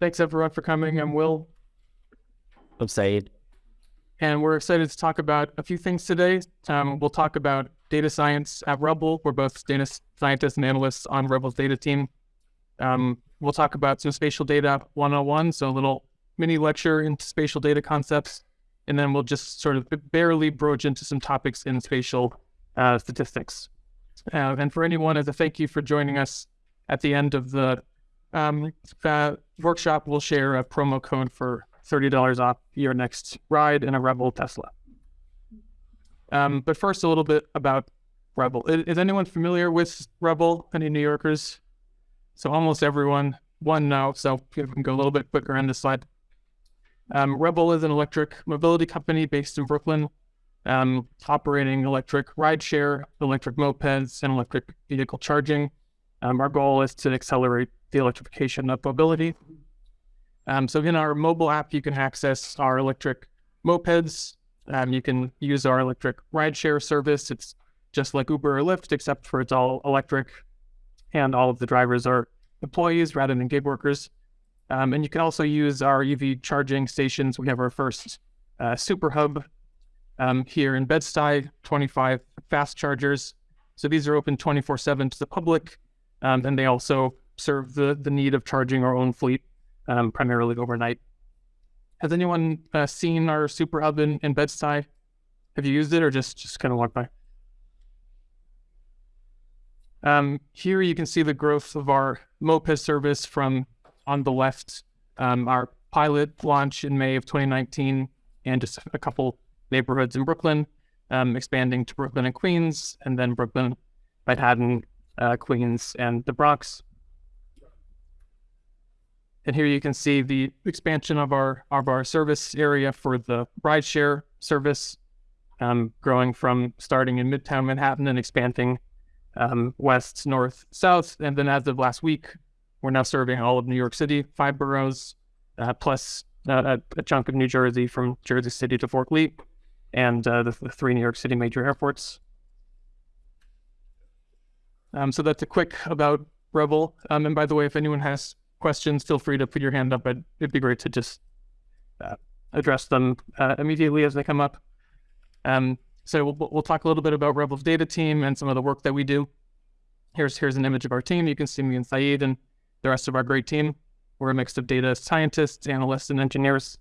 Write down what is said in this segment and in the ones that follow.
Thanks everyone for coming. I'm Will. I'm Saeed. And we're excited to talk about a few things today. Um, we'll talk about data science at Revel. We're both data scientists and analysts on Revel's data team. Um, we'll talk about some spatial data 101, so a little mini lecture into spatial data concepts. And then we'll just sort of barely broach into some topics in spatial uh, statistics. Uh, and for anyone, as a thank you for joining us at the end of the um, workshop, we'll share a promo code for $30 off your next ride in a Revel Tesla. Um, but first, a little bit about Revel. Is, is, anyone familiar with Revel? Any New Yorkers? So almost everyone. One now, so we can go a little bit quicker on this slide. Um, Revel is an electric mobility company based in Brooklyn, um, operating electric rideshare, electric mopeds, and electric vehicle charging. Um, our goal is to accelerate the electrification of mobility um, so in our mobile app, you can access our electric mopeds. Um, you can use our electric rideshare service. It's just like Uber or Lyft, except for it's all electric, and all of the drivers are employees rather than gig workers. Um, and you can also use our EV charging stations. We have our first uh, super hub um, here in Bed-Stuy, 25 fast chargers. So these are open 24/7 to the public, um, and they also serve the the need of charging our own fleet um, primarily overnight. Has anyone uh, seen our super hub in, in Bed-Stuy? Have you used it or just, just kind of walked by? Um, here you can see the growth of our moped service from on the left, um, our pilot launch in May of 2019, and just a couple neighborhoods in Brooklyn, um, expanding to Brooklyn and Queens, and then Brooklyn, Manhattan, uh, Queens, and the Bronx. And here you can see the expansion of our of our service area for the rideshare service, um, growing from starting in Midtown Manhattan and expanding um, west, north, south. And then as of last week, we're now serving all of New York City, five boroughs, uh, plus uh, a, a, chunk of New Jersey from Jersey City to Fort Lee, and uh, the, the, three New York City major airports. Um, so that's a quick about Revel. Um, and by the way, if anyone has questions, feel free to put your hand up. But it'd be great to just uh, address them uh, immediately as they come up. Um, so we'll, we'll talk a little bit about Revel's data team and some of the work that we do. Here's here's an image of our team. You can see me and Saeed and the rest of our great team. We're a mix of data scientists, analysts, and engineers.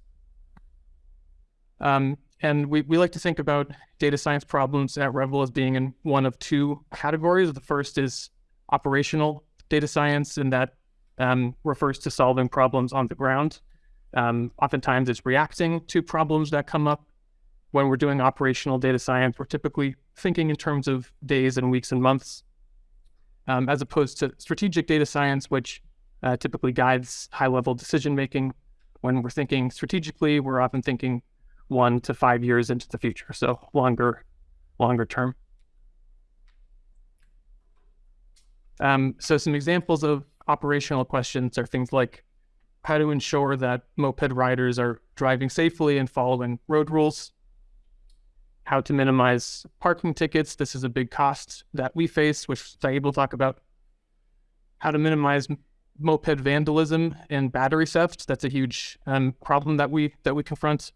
Um, and we, we like to think about data science problems at Revel as being in one of two categories. The first is operational data science, and that um, refers to solving problems on the ground. Um, oftentimes it's reacting to problems that come up. When we're doing operational data science, we're typically thinking in terms of days and weeks and months, um, as opposed to strategic data science, which uh, typically guides high-level decision-making. When we're thinking strategically, we're often thinking one to five years into the future, so longer, longer term. Um, so some examples of operational questions are things like how to ensure that moped riders are driving safely and following road rules, how to minimize parking tickets. This is a big cost that we face, which Saeed will talk about. How to minimize moped vandalism and battery theft. That's a huge um, problem that we that we confront.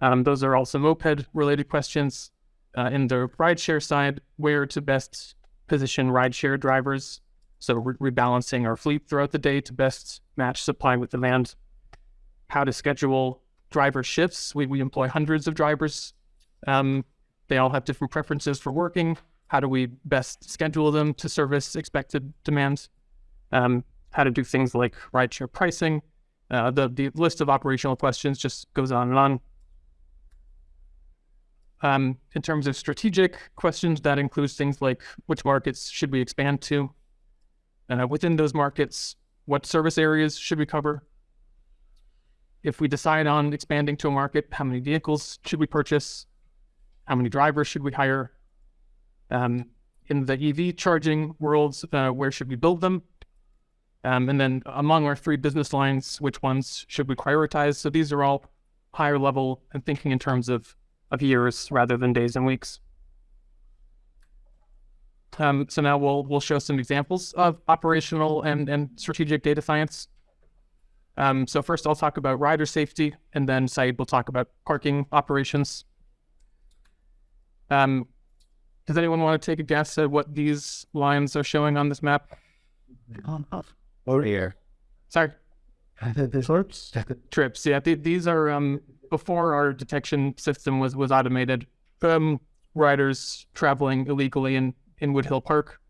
Um, those are also moped related questions. Uh, in the rideshare side, where to best position rideshare drivers so re rebalancing our fleet throughout the day to best match supply with demand. How to schedule driver shifts. We, we employ hundreds of drivers. Um, they all have different preferences for working. How do we best schedule them to service expected demands? Um, how to do things like rideshare pricing. Uh, the, the list of operational questions just goes on and on. Um, in terms of strategic questions, that includes things like which markets should we expand to? Uh, within those markets, what service areas should we cover? If we decide on expanding to a market, how many vehicles should we purchase? How many drivers should we hire? Um, in the EV charging worlds, uh, where should we build them? Um, and then among our three business lines, which ones should we prioritize? So these are all higher level and thinking in terms of, of years rather than days and weeks. Um, so now we'll we'll show some examples of operational and, and strategic data science. Um, so first I'll talk about rider safety, and then Saeed will talk about parking operations. Um, does anyone want to take a guess at what these lines are showing on this map? Over here. Sorry, Sorts? trips. Yeah, th- these are um, before our detection system was was automated. Um, riders traveling illegally in in Woodhill Park.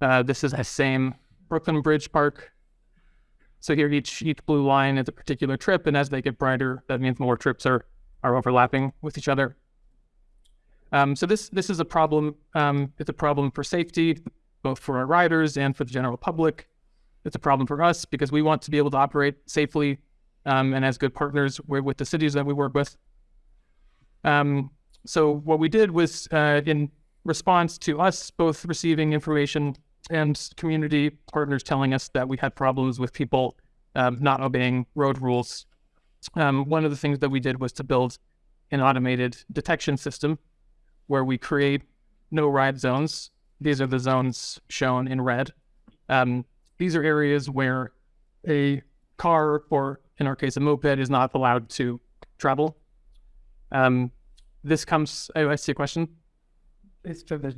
Uh, this is the same Brooklyn Bridge Park. So here, each each blue line is a particular trip, and as they get brighter, that means more trips are are overlapping with each other. Um, so this this is a problem. Um, it's a problem for safety, both for our riders and for the general public. It's a problem for us because we want to be able to operate safely um, and as good partners with, with the cities that we work with. Um, so what we did was uh, in response to us both receiving information and community partners telling us that we had problems with people um, not obeying road rules. Um, one of the things that we did was to build an automated detection system where we create no ride zones. These are the zones shown in red. Um, these are areas where a car, or in our case, a moped, is not allowed to travel. Um, this comes. Oh, I see a question.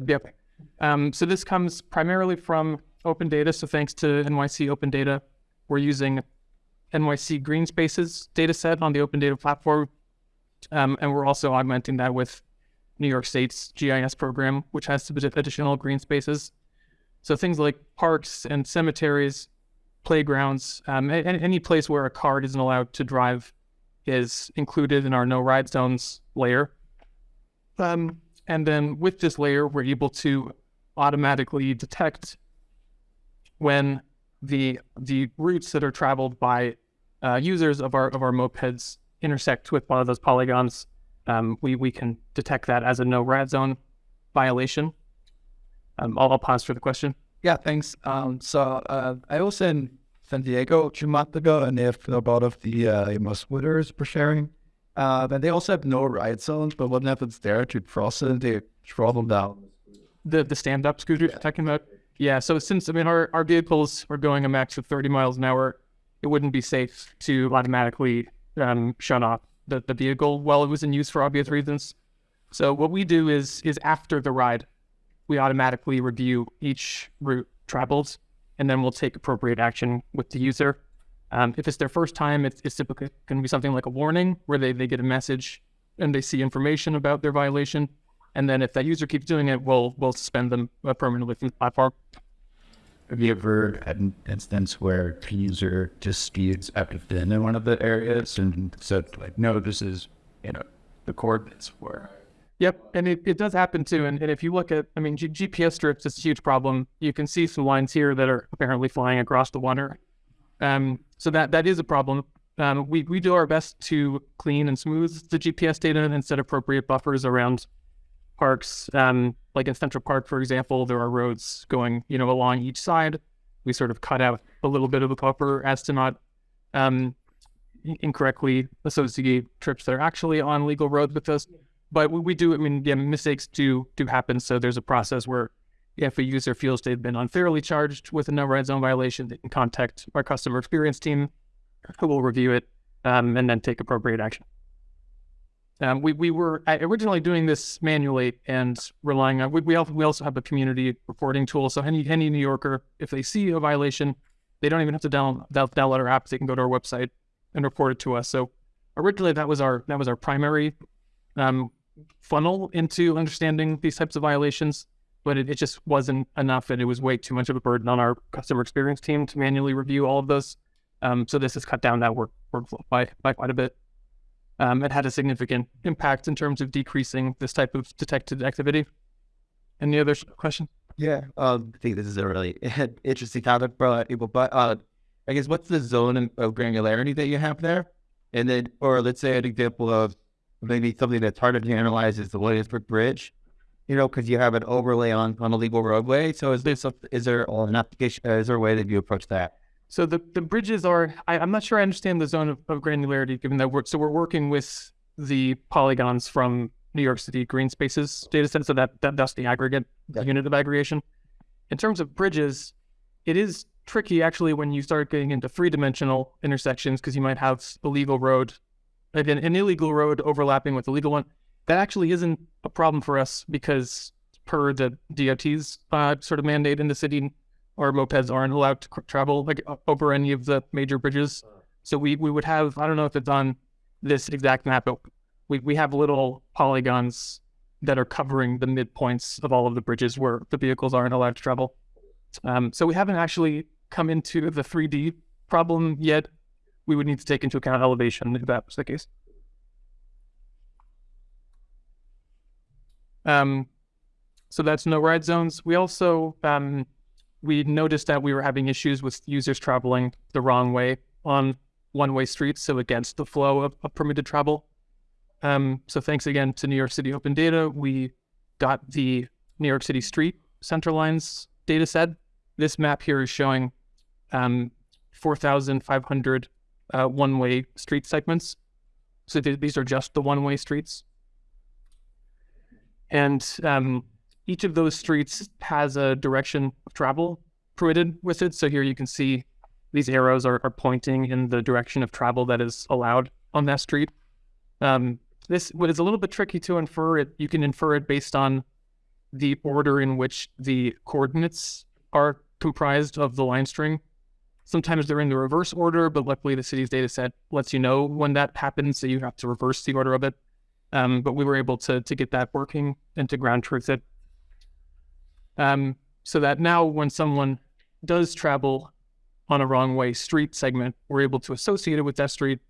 Yep. Um, so this comes primarily from open data. So thanks to NYC Open Data, we're using NYC Green Spaces dataset on the Open Data platform, um, and we're also augmenting that with New York State's GIS program, which has additional green spaces. So things like parks and cemeteries, playgrounds, um, a- a- any place where a car isn't allowed to drive is included in our no ride zones layer. Um, and then with this layer, we're able to automatically detect when the the routes that are traveled by uh, users of our of our mopeds intersect with one of those polygons. Um, we we can detect that as a no ride zone violation. Um, I'll, I'll pause for the question. Yeah, thanks. Um, so uh, I was in San Diego two months ago, and they have a lot of the uh, know, for sharing. Uh, and they also have no ride zones, but what happens there to cross it, they throttle down. The the stand up scooter you're talking about. Yeah. So since I mean our, our vehicles are going a max of 30 miles an hour, it wouldn't be safe to automatically um, shut off the, the vehicle while it was in use for obvious reasons. So what we do is is after the ride, we automatically review each route traveled, and then we'll take appropriate action with the user. Um, if it's their first time, it's, it's typically going to be something like a warning where they, they get a message and they see information about their violation. And then if that user keeps doing it, we'll we'll suspend them uh, permanently from the platform. Have you ever had an instance where a user disputes after been in one of the areas and said, like, no, this is, you know, the coordinates where Yep, and it, it does happen too. And, and if you look at, I mean, G- GPS strips is a huge problem. You can see some lines here that are apparently flying across the water. Um, so that that is a problem. Um, we we do our best to clean and smooth the GPS data and set appropriate buffers around parks. Um, like in Central Park, for example, there are roads going, you know, along each side. We sort of cut out a little bit of a buffer as to not um, incorrectly associate trips that are actually on legal roads with us but we, we do. I mean, yeah, mistakes do do happen. So there's a process where if a user feels they've been unfairly charged with a no ride zone violation, they can contact our customer experience team, who will review it um, and then take appropriate action. Um, we we were uh, originally doing this manually and relying on. We we also, have a community reporting tool. So any any New Yorker, if they see a violation, they don't even have to down, down, download our app. They can go to our website and report it to us. So originally that was our that was our primary um, funnel into understanding these types of violations, but it, it just wasn't enough and it was way too much of a burden on our customer experience team to manually review all of those. Um, so this has cut down that work workflow by, by quite a bit. Um, it had a significant impact in terms of decreasing this type of detected activity. Any other questions? Yeah. Um, I think this is a really interesting topic for people. But uh, I guess what's the zone of granularity that you have there? And then, or let's say an example of maybe something that's harder to analyze is the Williamsburg Bridge. You know, because you have an overlay on on a legal roadway. So is there some, is there an application? Is there a way that you approach that? So the, the bridges are, I, I'm not sure I understand the zone of, of granularity given that we're, so we're working with the polygons from New York City green spaces data set. So that, that that's the aggregate Yeah. unit of aggregation. In terms of bridges, it is tricky actually when you start getting into three dimensional intersections because you might have a legal road, like an, an illegal road overlapping with a legal one. That actually isn't a problem for us because per the DOT's uh, sort of mandate in the city, our mopeds aren't allowed to travel like over any of the major bridges. So we we would have I don't know if it's on this exact map, but we we have little polygons that are covering the midpoints of all of the bridges where the vehicles aren't allowed to travel. Um, so we haven't actually come into the 3D problem yet. We would need to take into account elevation if that was the case. Um, so that's no ride zones. We also um, we noticed that we were having issues with users traveling the wrong way on one-way streets, so against the flow of, of permitted travel. Um, so thanks again to New York City Open Data, we got the New York City street center lines data set. This map here is showing um, 4,500 uh, one-way street segments. So th- these are just the one-way streets. And um, each of those streets has a direction of travel permitted with it. So here you can see these arrows are, are pointing in the direction of travel that is allowed on that street. Um, this what is a little bit tricky to infer it. You can infer it based on the order in which the coordinates are comprised of the line string. Sometimes they're in the reverse order, but luckily the city's data set lets you know when that happens, so you have to reverse the order of it. Um, but we were able to to get that working and to ground truth it. Um, so that now when someone does travel on a wrong way street segment, we're able to associate it with that street.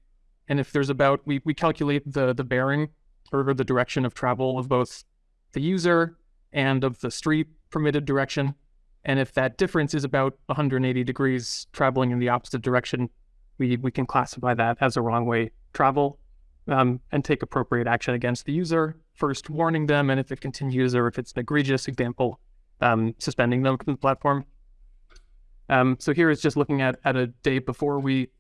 And if there's about we, we calculate the the bearing or the direction of travel of both the user and of the street permitted direction. And if that difference is about 180 degrees traveling in the opposite direction, we, we can classify that as a wrong way travel um, and take appropriate action against the user, first warning them, and if it continues or if it's an egregious example, um, suspending them from the platform. Um, so here is just looking at, at a day before we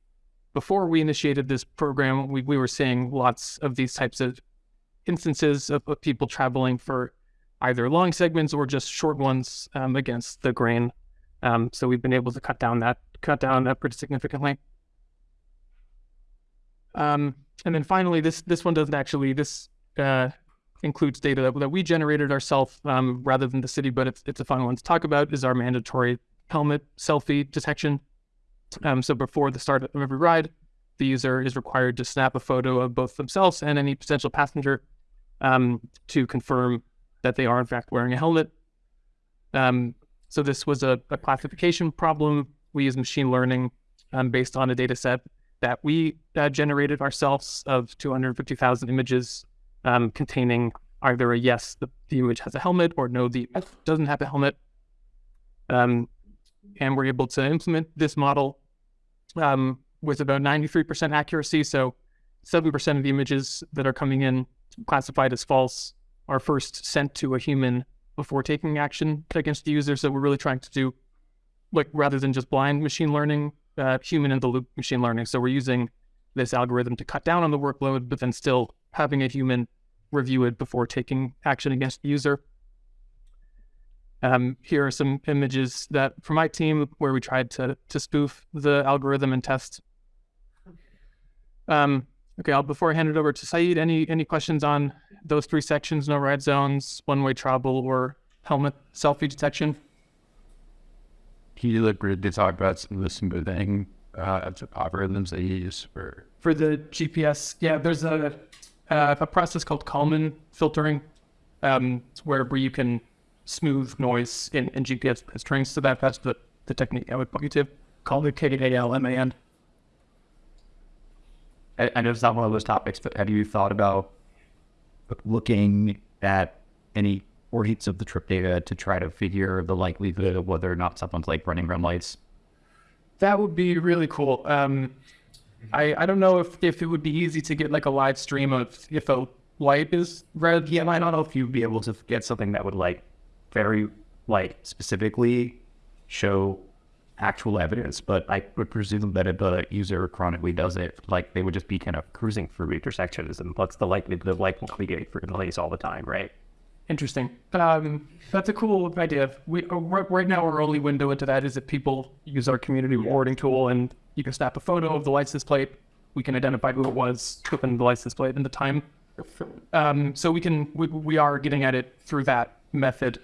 before we initiated this program, we, we were seeing lots of these types of instances of, of people traveling for either long segments or just short ones um, against the grain. Um, so we've been able to cut down that cut down that pretty significantly. Um, and then finally, this this one doesn't actually this uh, includes data that, that we generated ourselves um, rather than the city, but it's it's a fun one to talk about. Is our mandatory helmet selfie detection. Um, so before the start of every ride, the user is required to snap a photo of both themselves and any potential passenger um, to confirm that they are in fact wearing a helmet. Um, so this was a, a, classification problem. We use machine learning um, based on a data set that we uh, generated ourselves of 250,000 images um, containing either a yes, the, the, image has a helmet, or no, the image doesn't have a helmet. Um, and we're able to implement this model um, with about 93% accuracy. So 7% of the images that are coming in classified as false are first sent to a human before taking action against the user. So we're really trying to do, like, rather than just blind machine learning, uh, human in the loop machine learning. So we're using this algorithm to cut down on the workload, but then still having a human review it before taking action against the user. Um, here are some images that from my team where we tried to to spoof the algorithm and test. Um, okay, I'll, before I hand it over to Saeed, any any questions on those three sections: no ride zones, one-way travel, or helmet selfie detection? Can you look to talk about some of the smoothing uh, algorithms they use for for the GPS? Yeah, there's a uh, a process called Kalman filtering, um, where where you can smooth noise in, in GPS strings. So that, that's the, the technique I would point you to. Call it K-A-L-M-A-N. I, I know it's not one of those topics, but have you thought about looking at any points of the trip data to try to figure the likelihood of whether or not someone's like running red lights? That would be really cool. Um, I, I don't know if, if it would be easy to get like a live stream of if a light is red. Yeah, I don't know if you'd be able to get something that would like very like specifically show actual evidence, but I would presume that if a user chronically does it, like they would just be kind of cruising through intersections and what's the likelihood of like navigating for delays all the time, right? Interesting. Um, that's a cool idea. We uh, right right now our only window into that is if people use our community rewarding tool, and you can snap a photo of the license plate. We can identify who it was, within the license plate, and the time. Um, so we can we, we are getting at it through that method.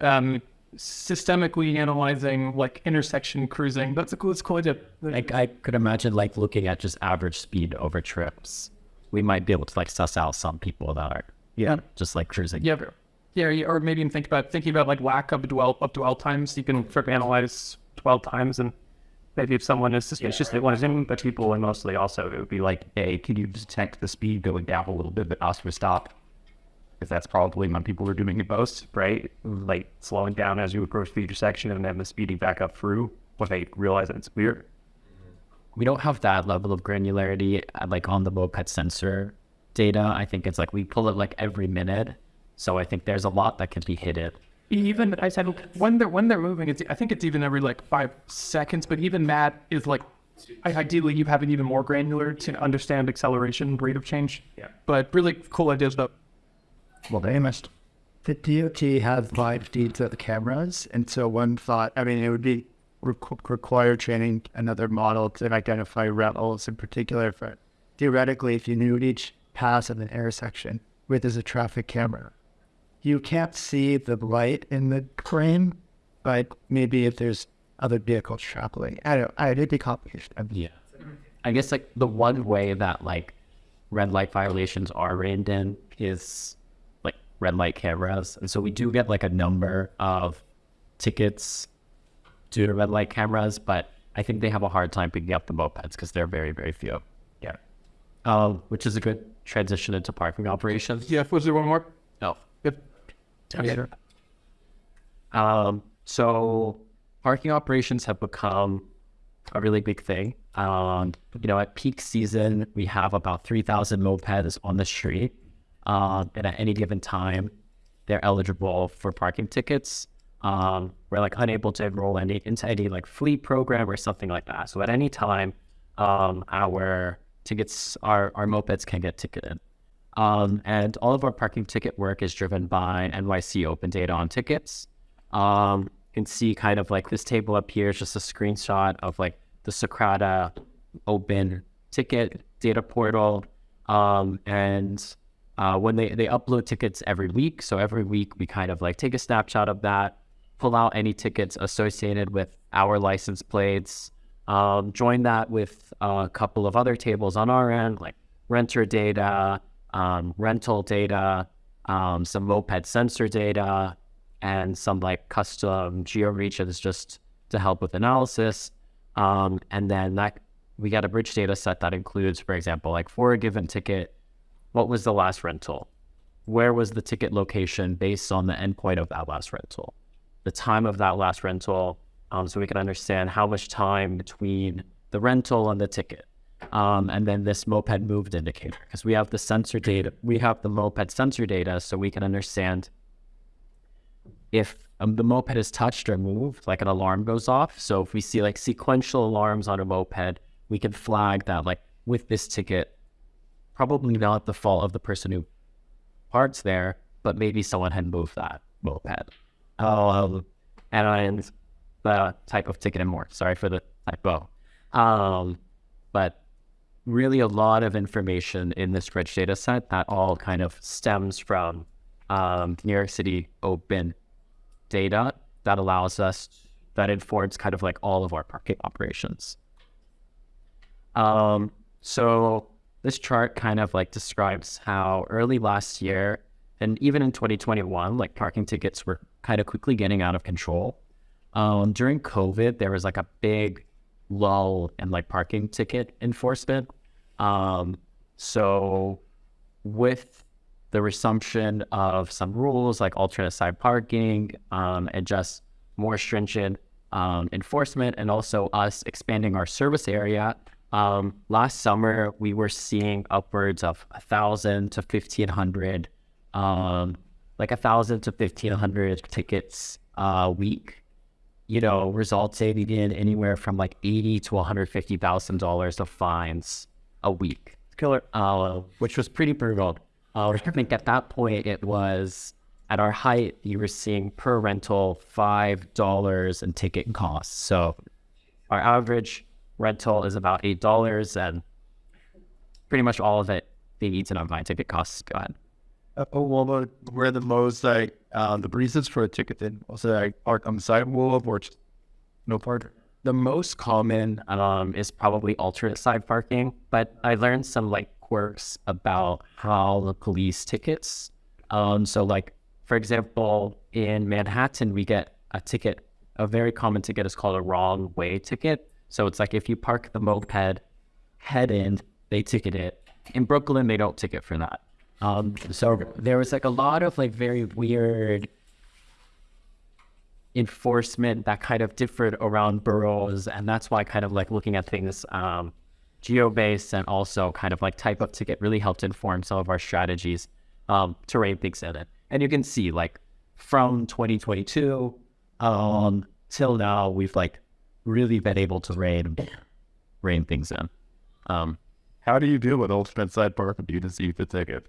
Um, systemically analyzing like intersection cruising. That's a cool, that's a cool idea. Like I could imagine like looking at just average speed over trips. We might be able to like suss out some people that are Yeah. just like cruising. Yeah, yeah, yeah, or maybe even think about thinking about like lack of dwell up dwell times. You can sort of analyze dwell times, and maybe if someone is suspicious, they want to zoom. But people and mostly also it would be like, hey, can you detect the speed going down a little bit but ask for stop? Because that's probably when people are doing it most, right? Like slowing down as you approach the intersection and then the speeding back up through when they realize that it's weird. We don't have that level of granularity uh, like on the moped sensor data. I think it's like we pull it like every minute. So I think there's a lot that can be hidden. even I said when they're when they're moving, it's I think it's even every like five seconds. But even that is like I- ideally you have it even more granular to understand acceleration rate of change. Yeah. But really cool ideas though. Well, they missed. The DOT has live feeds of the cameras, and so one thought, I mean, it would be requ- require training another model to identify Revels in particular. For theoretically, if you knew each pass of an intersection where there's a traffic camera, you can't see the light in the frame, but maybe if there's other vehicles traveling, I don't. I it'd be complicated. Yeah. I guess like the one way that like red light violations are reined in is like red light cameras. And so we do get like a number of tickets due to red light cameras, but I think they have a hard time picking up the mopeds because they're very, very few. Yeah. Um, which is a good transition into parking operations. Yeah. Was there one more? No. Okay. Um, so parking operations have become a really big thing. Um, you know, at peak season, we have about 3,000 mopeds on the street. Um, and at any given time, they're eligible for parking tickets. Um, we're like unable to enroll any into any like fleet program or something like that. So at any time, um, our tickets, our, our mopeds can get ticketed. Um, and all of our parking ticket work is driven by NYC Open Data on tickets. Um, you can see kind of like this table up here is just a screenshot of like the Socrata Open Ticket data portal. Um, and uh, when they, they upload tickets every week, so every week we kind of like take a snapshot of that, pull out any tickets associated with our license plates, um, join that with a couple of other tables on our end, like renter data, um, rental data, um, some moped sensor data, and some like custom geo regions just to help with analysis. Um, and then that we got a bridge data set that includes, for example, like for a given ticket, what was the last rental? Where was the ticket location based on the endpoint of that last rental? The time of that last rental, um, so we can understand how much time between the rental and the ticket. Um, and then this moped moved indicator, because we have the sensor data, we have the moped sensor data, so we can understand if um, the moped is touched or moved, like an alarm goes off. So if we see like sequential alarms on a moped, we can flag that like with this ticket, probably not the fault of the person who parks there, but maybe someone had moved that moped. Um, and the type of ticket and more. Sorry for the typo. Um, but really a lot of information in this rich data set that all kind of stems from um, New York City open data that allows us, that informs kind of like all of our parking operations. Um, so this chart kind of like describes how early last year and even in 2021, like parking tickets were kind of quickly getting out of control. Um, during COVID, there was like a big lull in like parking ticket enforcement. Um, so with the resumption of some rules like alternate side parking um, and just more stringent um, enforcement, and also us expanding our service area. Um, last summer, we were seeing upwards of a thousand to fifteen hundred, um, like a thousand to fifteen hundred tickets a week. You know, resulting in anywhere from like eighty to one hundred fifty thousand dollars of fines a week Killer. uh, which was pretty brutal. Uh, I think at that point it was at our height, you were seeing per rental five dollars in ticket costs. So our average rental is about eight dollars, and pretty much all of it being eaten up by ticket costs. Go ahead. Well, where the most like uh, the reasons for a ticket then also like park on the sidewalk or just no park. The most common um, is probably alternate side parking, but I learned some like quirks about how the police tickets. Um, so, like for example, in Manhattan, we get a ticket. A very common ticket is called a wrong way ticket. So it's like if you park the moped head end, they ticket it. In Brooklyn, they don't ticket for that. Um, so there was like a lot of like very weird enforcement that kind of differed around boroughs, and that's why kind of like looking at things um, geo-based and also kind of like type of ticket really helped inform some of our strategies um, to rein things in it. And you can see like from 2022 um, till now, we've like really been able to rein rein things in. Um, How do you deal with alternate side parking due to see the ticket?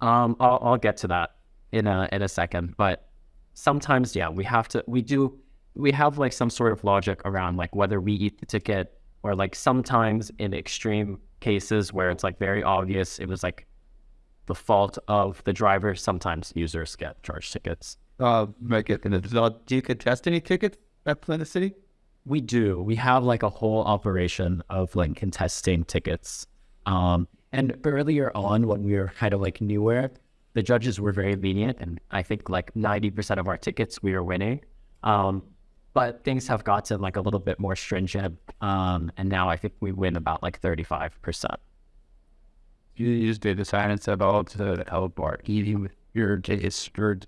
Um, I'll, I'll get to that in a in a second, but sometimes, yeah, we have to. We do. We have like some sort of logic around like whether we eat the ticket or like sometimes in extreme cases where it's like very obvious it was like the fault of the driver. Sometimes users get charged tickets. Uh, make it. Do you contest any tickets at Planet City? We do. We have like a whole operation of like contesting tickets. Um, and earlier on, when we were kind of like newer, the judges were very lenient, and I think like ninety percent of our tickets we were winning. Um, but things have gotten like a little bit more stringent, um, and now I think we win about like thirty-five percent. You use data science at all to help our eating with your data stored.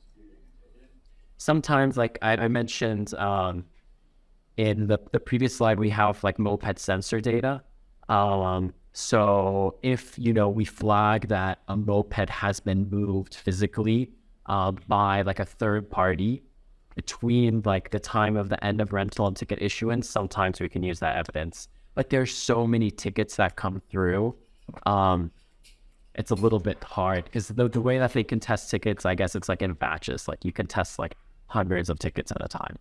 sometimes like I, I mentioned um, in the, the previous slide we have like moped sensor data um, so if you know we flag that a moped has been moved physically uh, by like a third party between like the time of the end of rental and ticket issuance sometimes we can use that evidence but there's so many tickets that come through um, it's a little bit hard because the, the way that they can test tickets, I guess it's like in batches. Like you can test like hundreds of tickets at a time.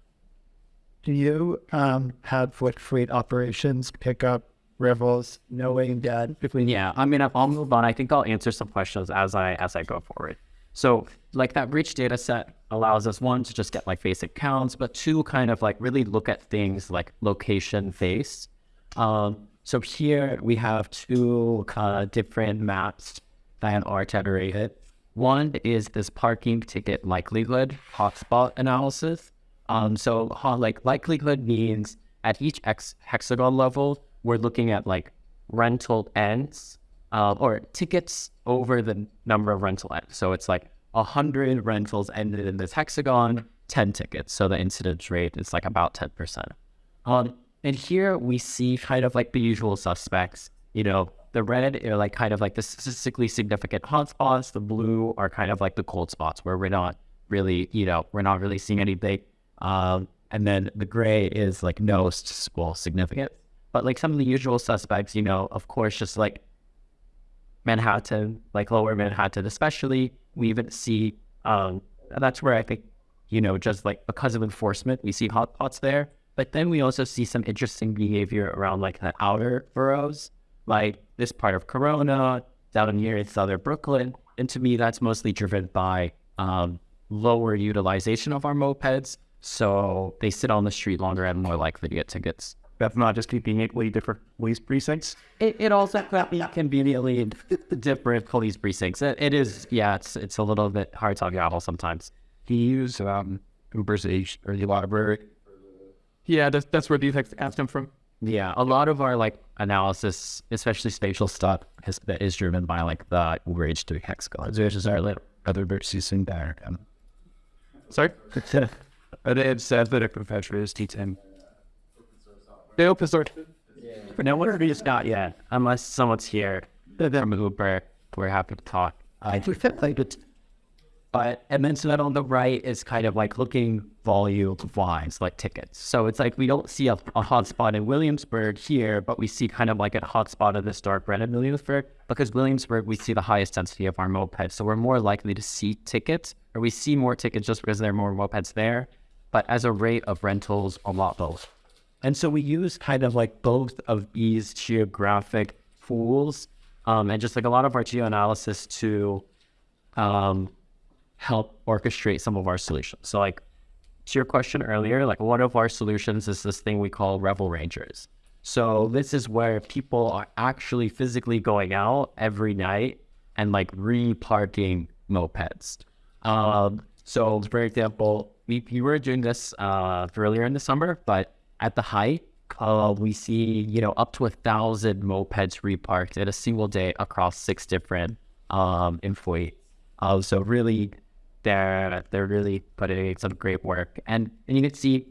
Do you um, have foot fleet operations pick up revels knowing that yeah, I mean I'll move on. I think I'll answer some questions as I as I go forward. So like that rich data set allows us one to just get like basic counts, but two kind of like really look at things like location based. Um, so here we have two kind of different maps that are generated. One is this parking ticket likelihood hotspot analysis. Um, so like likelihood means at each X hexagon level, we're looking at like rental ends uh, or tickets over the number of rental ends. So it's like a hundred rentals ended in this hexagon, ten tickets. So the incidence rate is like about ten percent. Um, and here we see kind of like the usual suspects. You know, the red are like kind of like the statistically significant hotspots. The blue are kind of like the cold spots where we're not really, you know, we're not really seeing anything. Um, and then the gray is like no statistical significance. But like some of the usual suspects, you know, of course, just like Manhattan, like lower Manhattan, especially, we even see, um, that's where I think, you know, just like because of enforcement, we see hotspots there. But then we also see some interesting behavior around like the outer boroughs, like this part of Corona, down near southern Brooklyn. And to me, that's mostly driven by um, lower utilization of our mopeds. So they sit on the street longer and more likely to get tickets. That's not just keeping conveniently different police precincts. It, it also can be conveniently different police precincts. It, it is, yeah, it's it's a little bit hard to travel sometimes. Do you use um, Uber's H or the library? Yeah, that's, that's where these acts come from. Yeah, a lot of our like analysis, especially spatial stuff, is, that is driven by like the Uber H3 hexagon. There's just our little other versus in there. Sorry? but they had said that a professor is teaching. They open source. No one is not yet, unless someone's here from Uber. We're happy to talk. I think that it. But and then so then on the right is kind of like looking volume wise, like tickets. So it's like we don't see a, a hotspot in Williamsburg here, but we see kind of like a hotspot of the Stark Red in Williamsburg because Williamsburg we see the highest density of our mopeds. So we're more likely to see tickets, or we see more tickets just because there are more mopeds there. But as a rate of rentals, a lot both. And so we use kind of like both of these geographic tools um, and just like a lot of our geoanalysis to um, help orchestrate some of our solutions. So like to your question earlier, like one of our solutions is this thing we call Revel Rangers. So this is where people are actually physically going out every night and like reparking mopeds. Um, so for example, we, we were doing this uh, earlier in the summer, but at the height, uh, we see you know up to a thousand mopeds reparked in a single day across six different um, employees. Uh, so really, they're they're really putting in some great work, and and you can see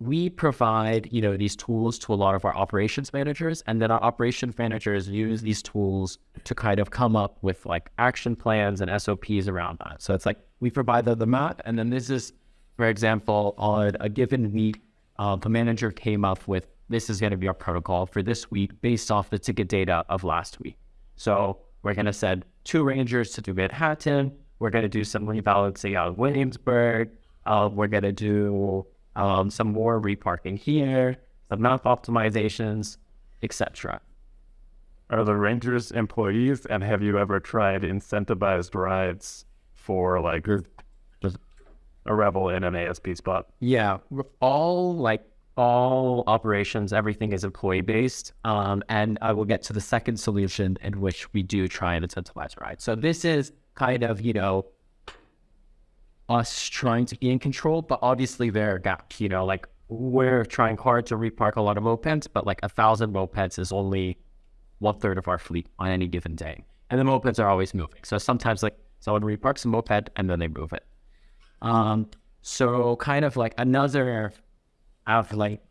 we provide you know these tools to a lot of our operations managers, and then our operations managers use these tools to kind of come up with like action plans and SOPs around that. So it's like we provide the, the map, and then this is, for example, on a given week, uh, the manager came up with this is going to be our protocol for this week based off the ticket data of last week. So we're going to send two rangers to do Manhattan. We're going to do some rebalancing out of Williamsburg. Uh, we're going to do um, some more reparking here, some map optimizations, etc. Are the Rangers employees, and have you ever tried incentivized rides for like a Revel in an ASP spot? Yeah, all like all operations, everything is employee based. Um, and I will get to the second solution in which we do try and incentivize rides. So this is kind of, you know, us trying to be in control, but obviously there are gaps, you know, like we're trying hard to repark a lot of mopeds, but like a thousand mopeds is only one third of our fleet on any given day. And the mopeds are always moving. So sometimes like someone reparks a moped and then they move it. Um, so kind of like another of like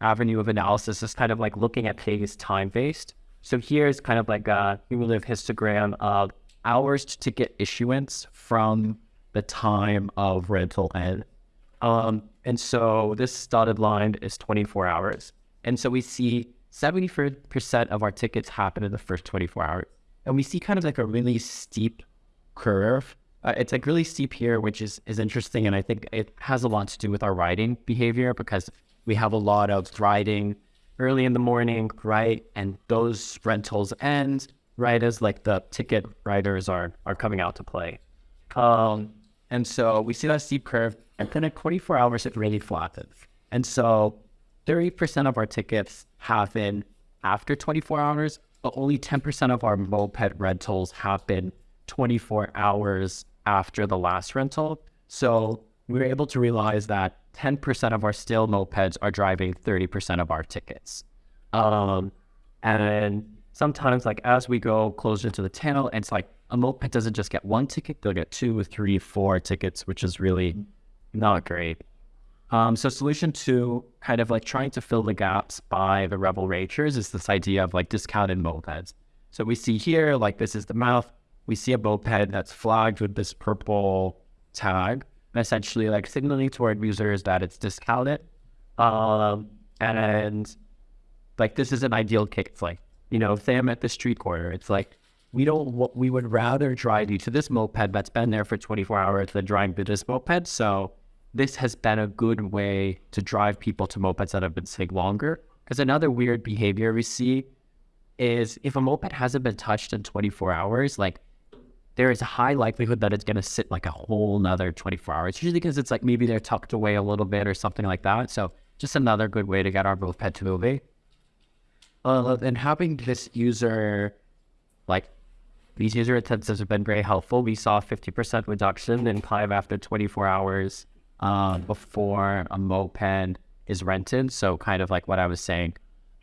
avenue of analysis is kind of like looking at things time based. So here's kind of like a cumulative histogram of hours to ticket issuance from the time of rental end. Um, and so this dotted line is 24 hours. And so we see 70% of our tickets happen in the first 24 hours. And we see kind of like a really steep curve. Uh, it's like really steep here, which is, is interesting. And I think it has a lot to do with our riding behavior because we have a lot of riding early in the morning, right? And those rentals end right as like the ticket riders are are coming out to play. Um, and so we see that steep curve, and then at 24 hours it really flattens. And so 30% of our tickets happen after 24 hours, but only 10% of our moped rentals happen 24 hours after the last rental. So we were able to realize that 10% of our still mopeds are driving 30% of our tickets. Um, and sometimes, like as we go closer to the tail, it's like a moped doesn't just get one ticket; they'll get two, three, four tickets, which is really not great. Um, so solution two, kind of like trying to fill the gaps by the Revel Rangers is this idea of like discounted mopeds. So we see here, like this is the mouth. We see a moped that's flagged with this purple tag, essentially like signaling to our users that it's discounted. Um, and like this is an ideal case. Like, you know, say I'm at the street corner, it's like we don't we would rather drive you to this moped that's been there for 24 hours than drive to this moped. So this has been a good way to drive people to mopeds that have been sitting longer. Because another weird behavior we see is if a moped hasn't been touched in 24 hours, like there is a high likelihood that it's going to sit like a whole another 24 hours, usually because it's like maybe they're tucked away a little bit or something like that. So just another good way to get our both pet to moving. Uh, and having this user, like these user incentives have been very helpful. We saw 50% reduction in climb after 24 hours uh, before a moped is rented. So kind of like what I was saying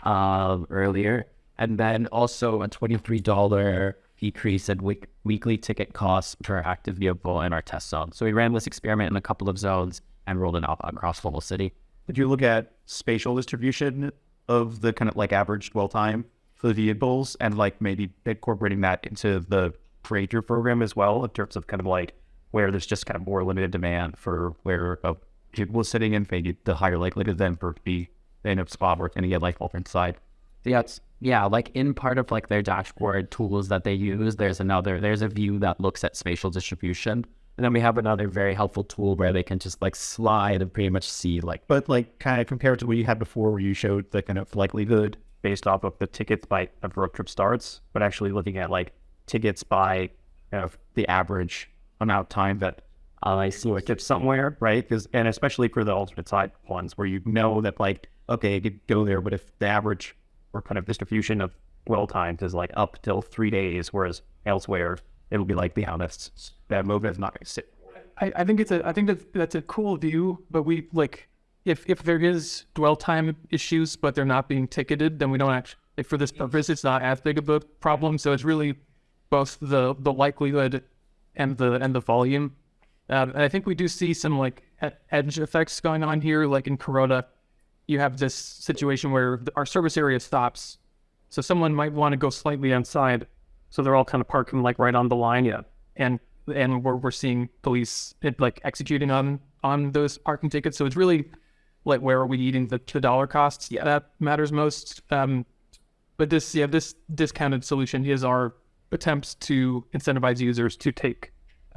uh, earlier. And then also a $23 decrease in week, weekly ticket costs per active vehicle in our test zone. So we ran this experiment in a couple of zones and rolled it out across the whole city. Did you look at spatial distribution of the kind of like average dwell time for the vehicles and like maybe incorporating that into the Ranger program as well in terms of kind of like where there's just kind of more limited demand for where uh, people sitting and maybe the higher likelihood then for be in a spot where it's going to get like bulb inside. Yeah, it's, yeah, like in part of like their dashboard tools that they use, there's another, there's a view that looks at spatial distribution. And then we have another very helpful tool where they can just like slide and pretty much see like, But like kind of compared to what you had before, where you showed the kind of likelihood. based off of the tickets by of road trip starts, but actually looking at like tickets by kind of the average amount of time that uh, I see a gets somewhere, right? Because and especially for the alternate side ones where you know that like okay, I could go there, but if the average or kind of distribution of dwell times is like up till three days, whereas elsewhere it'll be like the honest that movement is not going to sit. I, I think it's a I think that that's a cool view, but we like if if there is dwell time issues, but they're not being ticketed, then we don't actually like, for this purpose it's not as big of a problem. So it's really both the the likelihood and the and the volume. Um, and I think we do see some like edge effects going on here, like in Corona. You have this situation where our service area stops, so someone might want to go slightly outside, so they're all kind of parking like right on the line, yeah. And and we're we're seeing police like executing on on those parking tickets. So it's really like where are we eating the, the dollar costs? Yeah, that matters most. Um, but this yeah this discounted solution is our attempts to incentivize users to take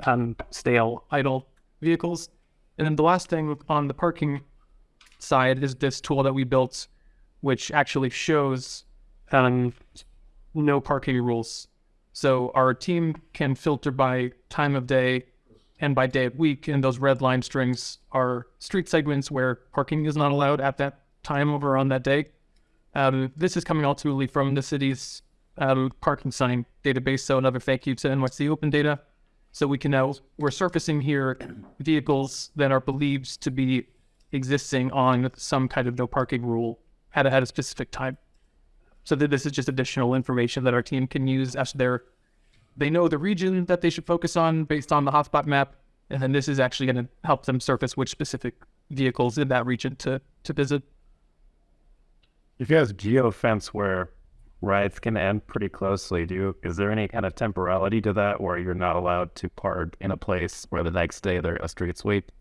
um, stale idle vehicles. And then the last thing on the parking side is this tool that we built, which actually shows um, no parking rules. So our team can filter by time of day and by day of week, and those red line strings are street segments where parking is not allowed at that time over on that day. Um, this is coming ultimately from the city's um, parking sign database. So another thank you to NYC Open Data. So we can now we're surfacing here vehicles that are believed to be existing on some kind of no parking rule at a, at a specific time. So that this is just additional information that our team can use as their they know the region that they should focus on based on the hotspot map, and then this is actually going to help them surface which specific vehicles in that region to to visit. If you have geofence where rides can end pretty closely, do you, is there any kind of temporality to that where you're not allowed to park in a place where the next day there's a street sweep?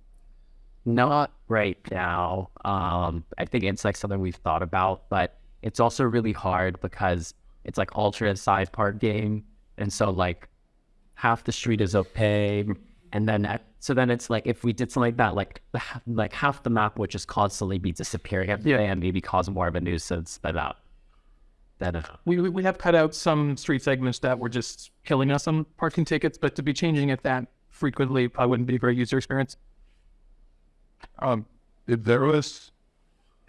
Not right now. Um, I think it's like something we've thought about, but it's also really hard because it's like alternate side part game, and so like half the street is okay, and then at, so then it's like if we did something like that, like like half the map would just constantly be disappearing day and maybe cause more of a nuisance than than uh, We we we have cut out some street segments that were just killing us on parking tickets, but to be changing it that frequently probably wouldn't be a great user experience. Um, if there was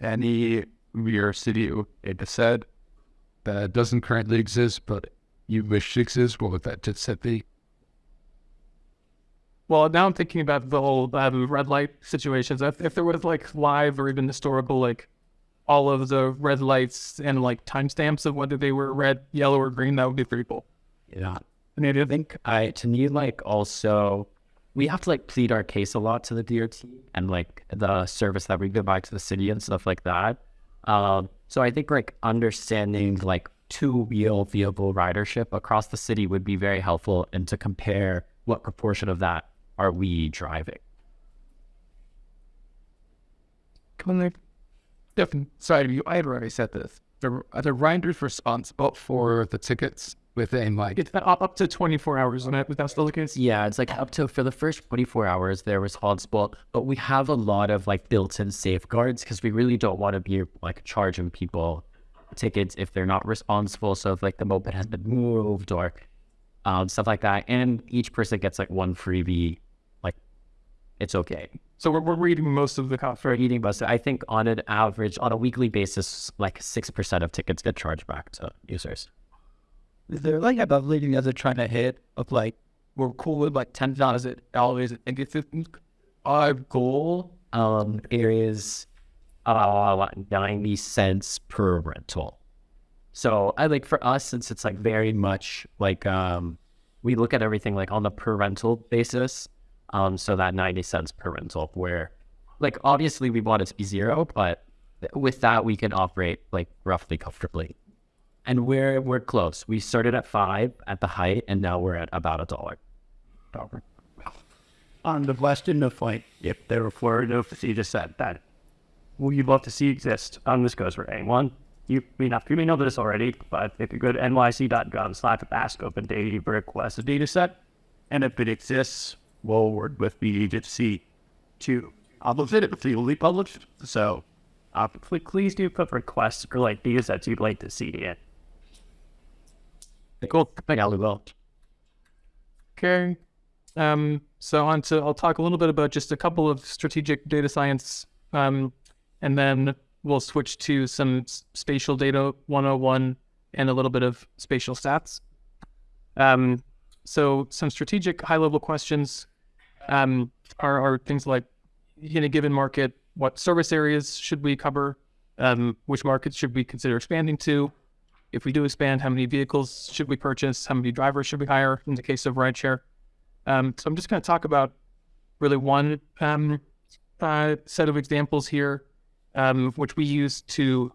any your city it said that doesn't currently exist, but you wish to exist, what would that just be? Well, now I'm thinking about the whole um, red light situations. If, if there was like live or even historical, like all of the red lights and like timestamps of whether they were red, yellow, or green, that would be pretty cool. yeah. And I I think I to me like also we have to like plead our case a lot to the DOT and like the service that we provide to the city and stuff like that. Um, so I think like understanding like two wheel vehicle ridership across the city would be very helpful and to compare what proportion of that are we driving. Come on, Definitely. Sorry, you. I had already said this. The, the riders responsible for the tickets within like it's up, up to 24 hours, and that, that's still the case. Yeah, it's like up to for the first 24 hours they're responsible, but we have a lot of like built-in safeguards because we really don't want to be like charging people tickets if they're not responsible. So if like the moped has been moved or um, stuff like that, and each person gets like one freebie, like it's okay So we're, we're reading most of the cost, for right? eating bus. I think on an average, on a weekly basis, like six percent of tickets get charged back to users. Is there like above leading as they're trying to hit of like we're cool with like ten thousand dollars and get our goal? um, is uh, 90 cents per rental. So I like for us, since it's like very much like um, we look at everything like on the per rental basis. Um, so that 90 cents per rental, where like obviously we want it to be zero, but with that we can operate like roughly comfortably. And we're we're close. We started at five at the height, and now we're at about a dollar. Dollar. on the question of like if there were Florida you just said that you'd love to see exist on this goes for anyone. You may not you may know this already, but if you go to nyc.gov slash ask open data, request a data set. And if it exists, we'll work with the agency to publish it if legally published. So uh, please do put requests or like data sets you'd like to see in. Cool. Thank you. Okay. Um, so on to, I'll talk a little bit about just a couple of strategic data science, um, and then we'll switch to some spatial data 101 and a little bit of spatial stats. Um, so some strategic high level questions um, are, are things like in a given market, what service areas should we cover? Um, which markets should we consider expanding to? If we do expand, how many vehicles should we purchase? How many drivers should we hire in the case of rideshare? Um, so I'm just going to talk about really one um, uh, set of examples here, um, which we use to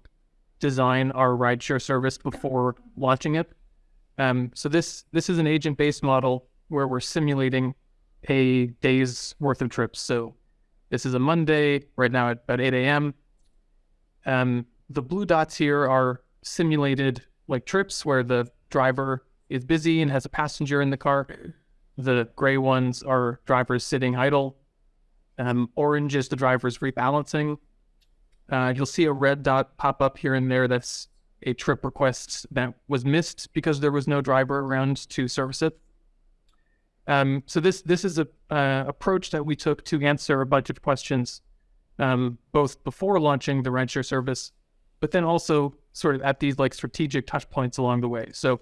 design our rideshare service before launching it. Um, so this this is an agent-based model where we're simulating a day's worth of trips. So this is a Monday right now at about 8 a.m. Um, the blue dots here are simulated like trips where the driver is busy and has a passenger in the car. The gray ones are drivers sitting idle. Um, orange is the drivers rebalancing. Uh, you'll see a red dot pop up here and there. That's a trip request that was missed because there was no driver around to service it. Um, so this this is a uh, approach that we took to answer a bunch of questions, um, both before launching the rideshare service, but then also sort of at these like strategic touch points along the way. So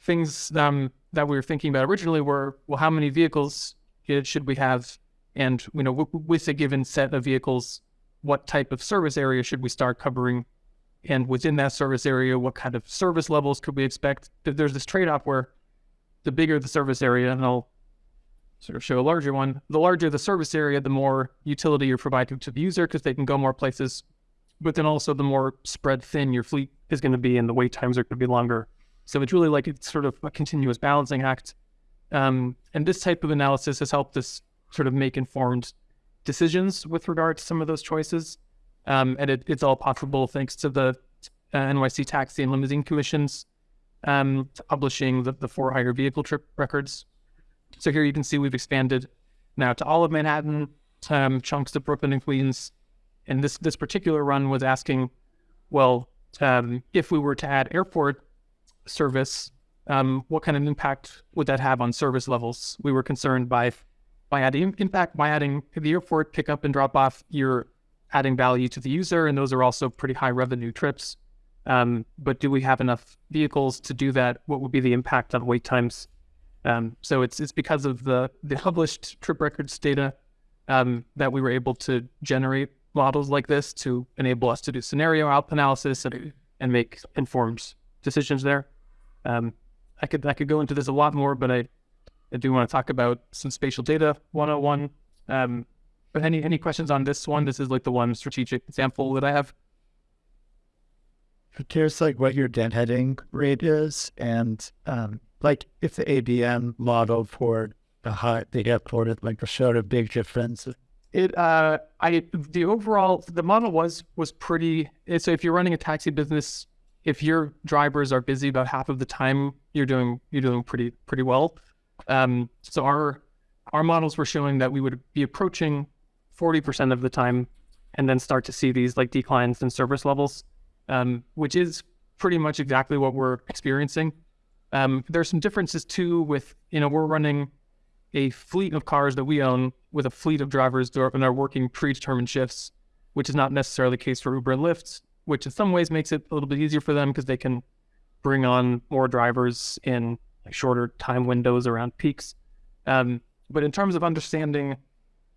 things um, that we were thinking about originally were, well, how many vehicles should we have? And, you know, with a given set of vehicles, what type of service area should we start covering? And within that service area, what kind of service levels could we expect? There's this trade-off where the bigger the service area, and I'll sort of show a larger one, the larger the service area, the more utility you're providing to the user because they can go more places. But then also the more spread thin your fleet is going to be and the wait times are going to be longer. So it's really like it's sort of a continuous balancing act. Um, and this type of analysis has helped us sort of make informed decisions with regard to some of those choices. Um, and it, it's all possible thanks to the uh, NYC Taxi and Limousine Commissions um, publishing the, the for hire vehicle trip records. So here you can see we've expanded now to all of Manhattan, um, chunks of Brooklyn and Queens. And this this particular run was asking, well, um, if we were to add airport service, um, what kind of impact would that have on service levels? We were concerned by by adding impact by adding the airport pickup and drop off. You're adding value to the user, and those are also pretty high revenue trips. Um, but do we have enough vehicles to do that? What would be the impact on wait times? Um, so it's it's because of the the published trip records data um, that we were able to generate models like this to enable us to do scenario out analysis and, and make informed decisions there. Um, I could I could go into this a lot more, but I, I do want to talk about some spatial data 101. Um, but any any questions on this one? This is like the one strategic example that I have. Here's like what your deadheading rate is, and um, like if the ABM model for the high the airport like showed a big difference. It uh I the overall the model was was pretty so if you're running a taxi business, if your drivers are busy about half of the time, you're doing you're doing pretty pretty well. Um so our our models were showing that we would be approaching 40% of the time and then start to see these like declines in service levels, um, which is pretty much exactly what we're experiencing. Um, there's some differences too with, you know, we're running a fleet of cars that we own with a fleet of drivers and are working predetermined shifts, which is not necessarily the case for Uber and Lyft, which in some ways makes it a little bit easier for them because they can bring on more drivers in shorter time windows around peaks. Um, but in terms of understanding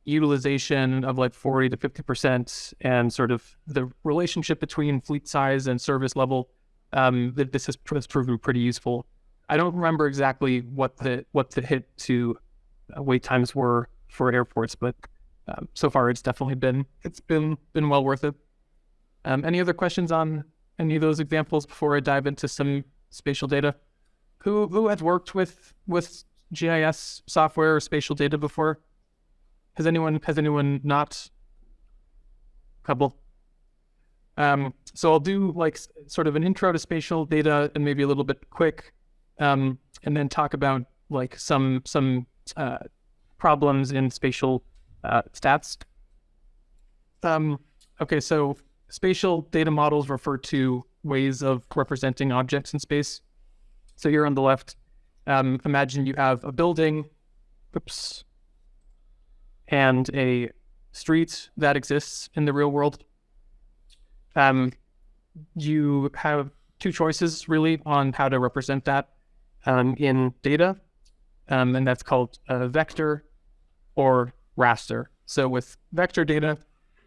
utilization of like 40 to 50% and sort of the relationship between fleet size and service level, um, this has, proven pretty useful. I don't remember exactly what the what the hit to wait times were for airports, but um, so far it's definitely been it's been been well worth it. Um, any other questions on any of those examples before I dive into some spatial data? Who who has worked with with GIS software or spatial data before? has anyone has anyone not? Couple. Um, so I'll do like sort of an intro to spatial data and maybe a little bit quick, um, and then talk about like some some uh, problems in spatial uh, stats. Um, okay, so spatial data models refer to ways of representing objects in space. So here on the left, um, imagine you have a building, oops, and a street that exists in the real world. Um, you have two choices really on how to represent that um, in data, um, and that's called uh, vector or raster. So with vector data,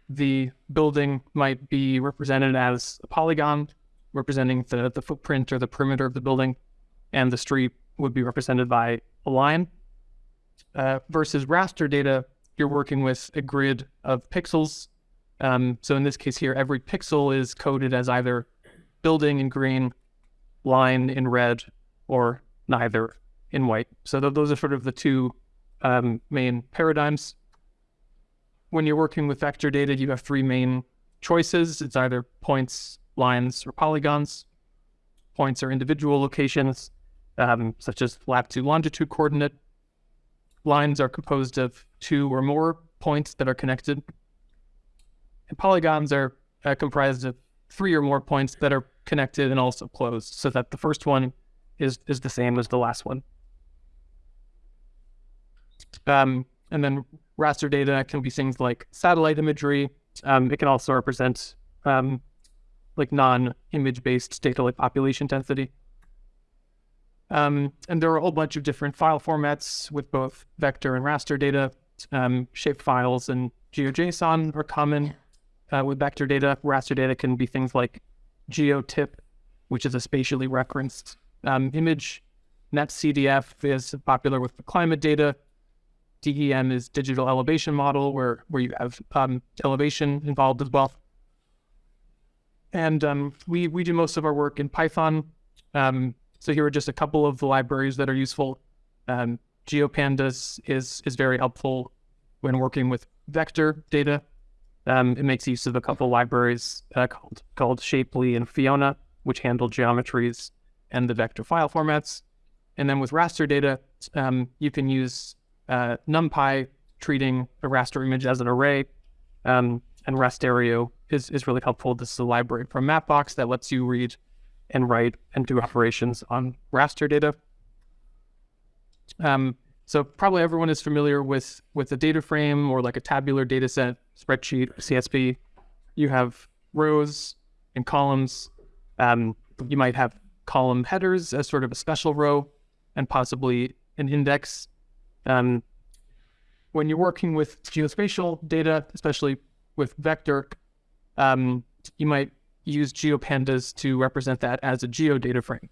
the building might be represented as a polygon representing the, the footprint or the perimeter of the building, and the street would be represented by a line. Uh, versus raster data, you're working with a grid of pixels. Um, so in this case here, every pixel is coded as either building in green, line in red, or neither in white. So th- those are sort of the two um, main paradigms. When you're working with vector data, you have three main choices. It's either points, lines, or polygons. Points are individual locations, um, such as latitude, longitude coordinate. Lines are composed of two or more points that are connected. And polygons are uh, comprised of three or more points that are connected and also closed, so that the first one is is the same as the last one. Um, and then raster data can be things like satellite imagery. Um, it can also represent um, like non-image based data like population density. Um, and there are a whole bunch of different file formats with both vector and raster data. Um, shape files and GeoJSON are common uh, with vector data. Raster data can be things like GeoTIFF, which is a spatially referenced um, image. NetCDF is popular with the climate data. DEM is digital elevation model, where where you have um, elevation involved as well. And um, we we do most of our work in Python. Um, so here are just a couple of the libraries that are useful. Um, GeoPandas is is very helpful when working with vector data. Um, it makes use of a couple libraries uh, called called Shapely and Fiona, which handle geometries and the vector file formats. And then with raster data, um, you can use uh, NumPy treating a raster image as an array. Um, and Rasterio is, is really helpful. This is a library from Mapbox that lets you read and write and do operations on raster data. Um, so probably everyone is familiar with with a data frame or like a tabular data set, spreadsheet, CSV. You have rows and columns. Um, you might have column headers as sort of a special row and possibly an index. Um, when you're working with geospatial data, especially with vector, um, you might use GeoPandas to represent that as a geodata frame.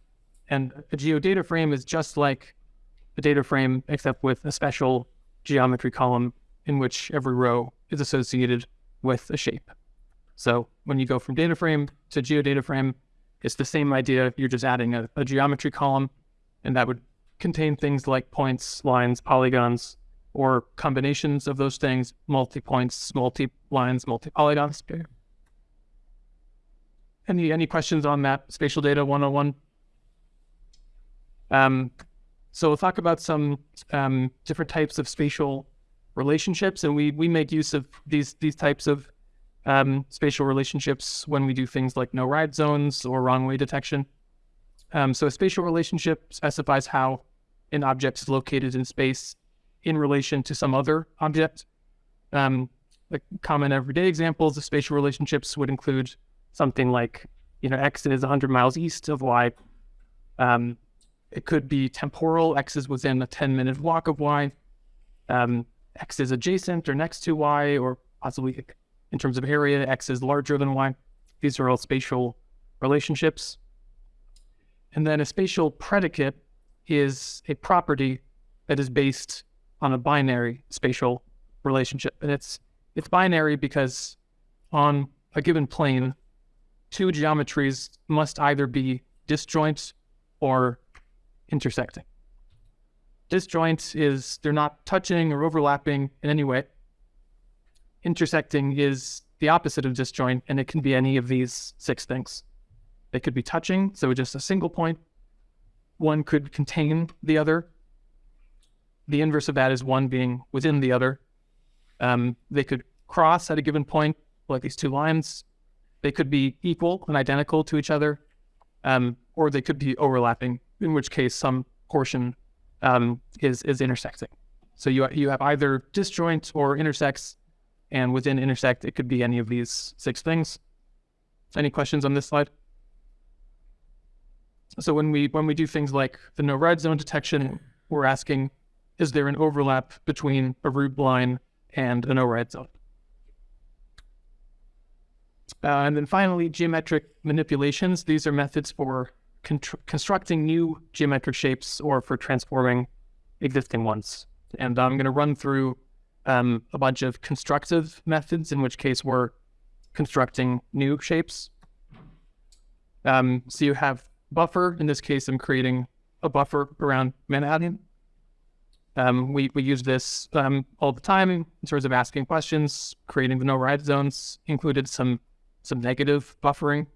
And a geodata frame is just like a data frame, except with a special geometry column in which every row is associated with a shape. So when you go from data frame to geodata frame, it's the same idea. You're just adding a, a geometry column, and that would contain things like points, lines, polygons, or combinations of those things, multi-points, multi-lines, multi-polygons. Any any questions on that spatial data 101? Um, so we'll talk about some um, different types of spatial relationships, and we we make use of these these types of um, spatial relationships when we do things like no ride zones or wrong way detection. Um, so a spatial relationship specifies how an object is located in space in relation to some other object. Um, the common everyday examples of spatial relationships would include something like, you know, x is 100 miles east of y. Um, it could be temporal. X is within a 10 minute walk of y. Um, x is adjacent or next to y, or possibly in terms of area, x is larger than y. These are all spatial relationships. And then a spatial predicate is a property that is based on a binary spatial relationship. And it's it's binary because on a given plane, two geometries must either be disjoint or intersecting. Disjoint is they're not touching or overlapping in any way. intersecting is the opposite of disjoint, and it can be any of these six things. They could be touching, so just a single point. One could contain the other. The inverse of that is one being within the other. Um, they could cross at a given point, like these two lines. They could be equal and identical to each other, um, or they could be overlapping, in which case some portion um, is is intersecting. So you you have either disjoint or intersects, and within intersect it could be any of these six things. Any questions on this slide? So when we when we do things like the no ride zone detection, we're asking, is there an overlap between a route line and a no ride zone? Uh, and then finally, geometric manipulations. These are methods for constructing new geometric shapes or for transforming existing ones. And I'm going to run through um, a bunch of constructive methods, in which case we're constructing new shapes. Um, so you have buffer. In this case, I'm creating a buffer around Manhattan. Um, we, we use this um, all the time in terms of asking questions, creating the no ride zones, included some some negative buffering.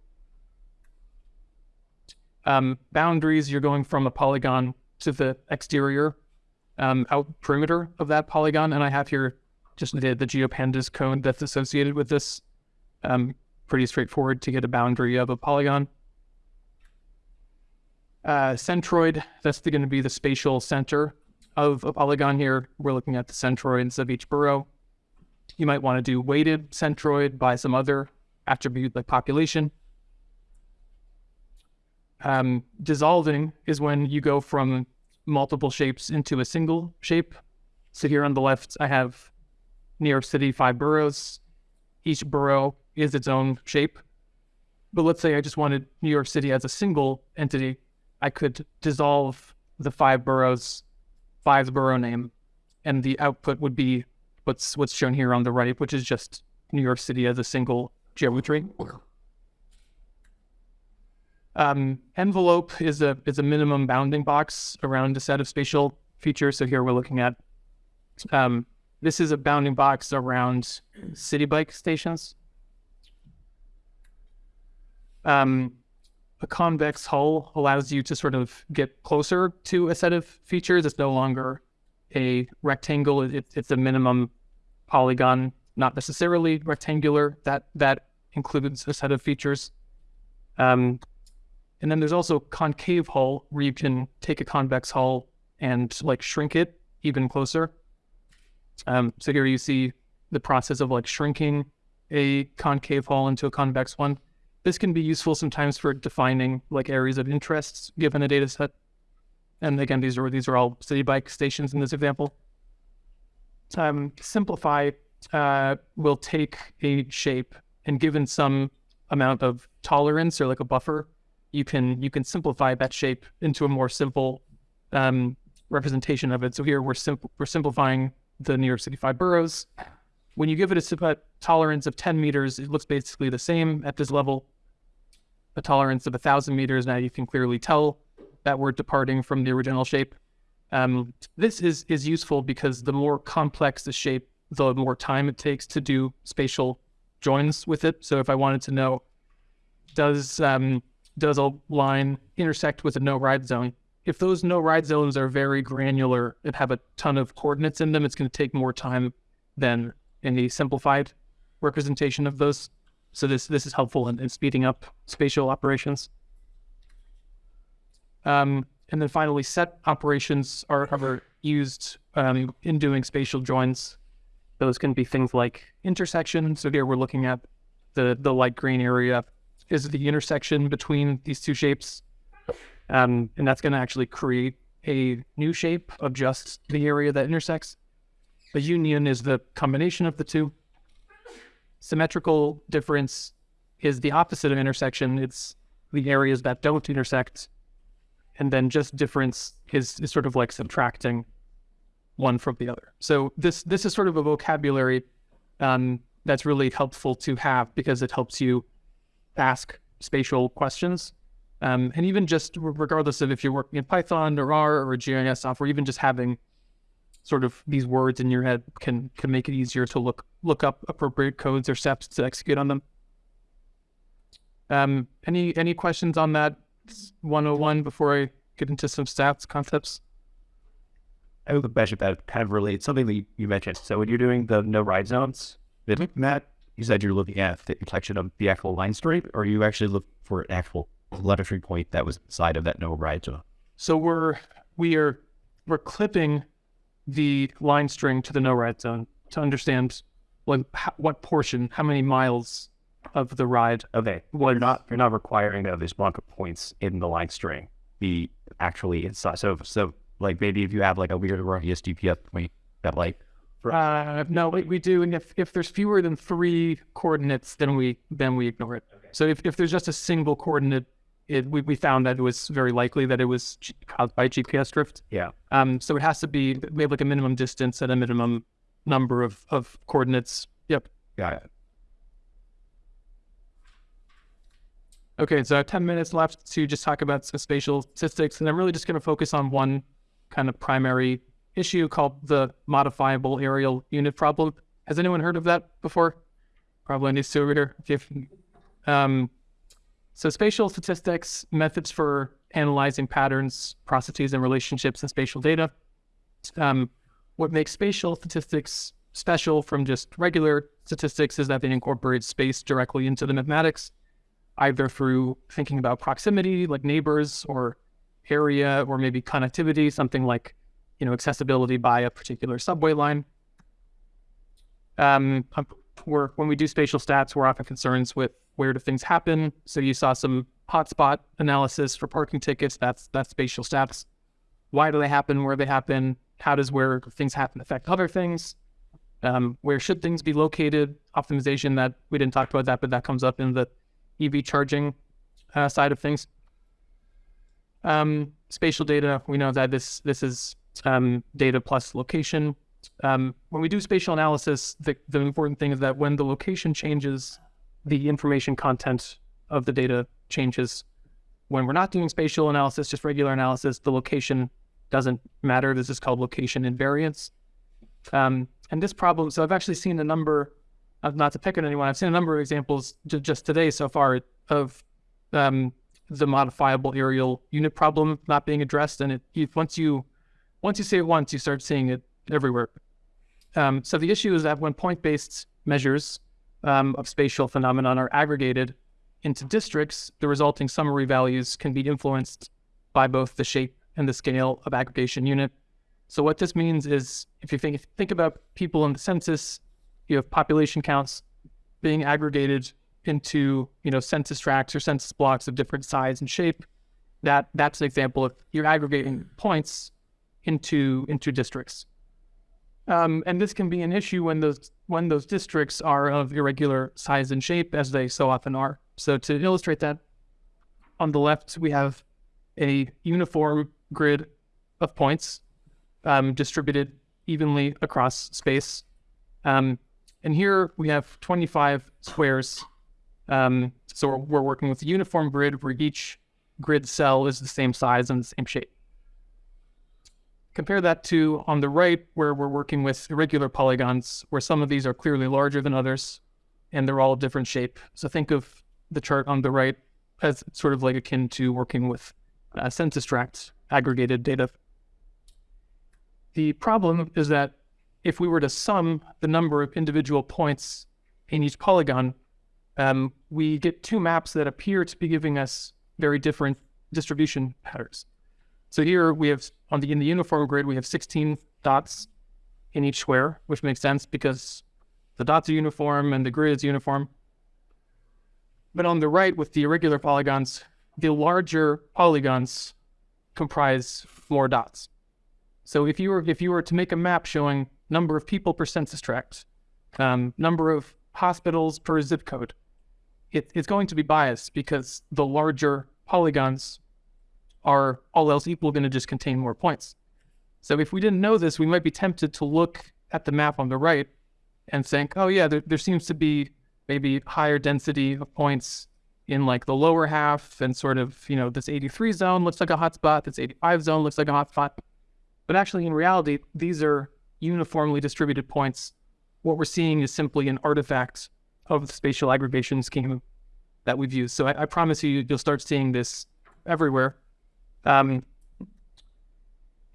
Um, boundaries, you're going from a polygon to the exterior um, out perimeter of that polygon. And I have here just the, the GeoPandas code that's associated with this. Um, pretty straightforward to get a boundary of a polygon. Uh, centroid, that's going to be the spatial center of a polygon here. We're looking at the centroids of each borough. You might want to do weighted centroid by some other attribute like population. Um, dissolving is when you go from multiple shapes into a single shape. So here on the left, I have New York City, five boroughs. Each borough is its own shape. But let's say I just wanted New York City as a single entity. I could dissolve the five boroughs, five borough name, and the output would be what's what's shown here on the right, which is just New York City as a single geometry. Um, envelope is a is a minimum bounding box around a set of spatial features. So here we're looking at um, this is a bounding box around Citi Bike stations. Um, a convex hull allows you to sort of get closer to a set of features. It's no longer a rectangle. It, it's a minimum polygon, not necessarily rectangular. That that includes a set of features. Um, and then there's also concave hull where you can take a convex hull and like shrink it even closer. Um, so here you see the process of like shrinking a concave hull into a convex one. This can be useful sometimes for defining like areas of interest given a data set. And again, these are these are all Citi Bike stations in this example. Um, simplify uh, will take a shape and given some amount of tolerance or like a buffer, you can you can simplify that shape into a more simple um, representation of it. So here we're simple we're simplifying the New York City five boroughs. When you give it a tolerance of 10 meters, it looks basically the same at this level. A tolerance of 1,000 meters, now you can clearly tell that we're departing from the original shape. Um, this is, is useful because the more complex the shape, the more time it takes to do spatial joins with it. So if I wanted to know, does um, does a line intersect with a no ride zone? If those no ride zones are very granular and have a ton of coordinates in them, it's going to take more time than in the simplified representation of those. So this this is helpful in, in speeding up spatial operations. Um, and then finally, set operations are, used um, in doing spatial joins. Those can be things like intersection. So here we're looking at the the light green area is the intersection between these two shapes. Um, and that's going to actually create a new shape of just the area that intersects. The union is the combination of the two. Symmetrical difference is the opposite of intersection. It's the areas that don't intersect. And then just difference is, is sort of like subtracting one from the other. So this this is sort of a vocabulary um, that's really helpful to have because it helps you ask spatial questions. Um, and even just regardless of if you're working in Python or R or GIS software, even just having sort of these words in your head can can make it easier to look look up appropriate codes or steps to execute on them. Um, any any questions on that 101 before I get into some stats concepts? I have a question that kind of relates something that you, mentioned. So when you're doing the no ride zones, did Matt, you said you're looking at the intersection of the actual line string, or you actually look for an actual telemetry point that was inside of that no ride zone? So we're we are we're clipping the line string to the no ride zone to understand how, what portion, how many miles of the ride. Okay. Well, you're not you're not requiring that there's block of points in the line string be actually inside. So so like maybe if you have like a weird erroneous GPS point that like Uh, no, we, we do, and if, if there's fewer than three coordinates, then we then we ignore it. So if, if there's just a single coordinate, it we, we found that it was very likely that it was caused by GPS drift. yeah. Um, so it has to be we have like a minimum distance and a minimum number of of coordinates. Yep. Got it. Okay, so I have 10 minutes left to just talk about some spatial statistics, and I'm really just going to focus on one kind of primary issue called the modifiable areal unit problem. Has anyone heard of that before? Probably needs to over here. Um, so spatial statistics, methods for analyzing patterns, processes, and relationships in spatial data. Um, what makes spatial statistics special from just regular statistics is that they incorporate space directly into the mathematics either through thinking about proximity, like neighbors, or area, or maybe connectivity, something like you know accessibility by a particular subway line. Um, when we do spatial stats, we're often concerned with where do things happen. So you saw some hotspot analysis for parking tickets. That's that's spatial stats. Why do they happen? Where they happen? How does where things happen affect other things? Um, where should things be located? Optimization that we didn't talk about that, but that comes up in the EV charging uh, side of things. Um, spatial data, we know that this this is um, data plus location. Um, when we do spatial analysis, the, the important thing is that when the location changes, the information content of the data changes. When we're not doing spatial analysis, just regular analysis, the location doesn't matter. This is called location invariance. Um, and this problem, so I've actually seen a number uh, not to pick on anyone, I've seen a number of examples just today so far of um, the modifiable areal unit problem not being addressed. And it once you once you see it once, you start seeing it everywhere. Um, so the issue is that when point-based measures um, of spatial phenomenon are aggregated into districts, the resulting summary values can be influenced by both the shape and the scale of aggregation unit. So what this means is, if you think think about people in the census, you have population counts being aggregated into you know census tracts or census blocks of different size and shape. That that's an example of you're aggregating points into into districts. Um, and this can be an issue when those when those districts are of irregular size and shape, as they so often are. So to illustrate that, on the left we have a uniform grid of points um, distributed evenly across space. Um, and here we have 25 squares. Um, so we're, we're working with a uniform grid where each grid cell is the same size and the same shape. Compare that to on the right, where we're working with irregular polygons, where some of these are clearly larger than others, and they're all different shape. So think of the chart on the right as sort of like akin to working with uh, census tract aggregated data. The problem is that if we were to sum the number of individual points in each polygon, um, we get two maps that appear to be giving us very different distribution patterns. So here we have on the in the uniform grid we have 16 dots in each square, which makes sense because the dots are uniform and the grid is uniform. But on the right with the irregular polygons, the larger polygons comprise more dots. So if you were if you were to make a map showing number of people per census tract, um, number of hospitals per zip code, it, it's going to be biased because the larger polygons are all else equal going to just contain more points. So if we didn't know this, we might be tempted to look at the map on the right and think, oh yeah, there, there seems to be maybe higher density of points in like the lower half and sort of, you know, this 83 zone looks like a hotspot, this 85 zone looks like a hotspot. But actually, in reality, these are uniformly distributed points, what we're seeing is simply an artifact of the spatial aggregation scheme that we've used. So I, I promise you, you'll start seeing this everywhere. Um,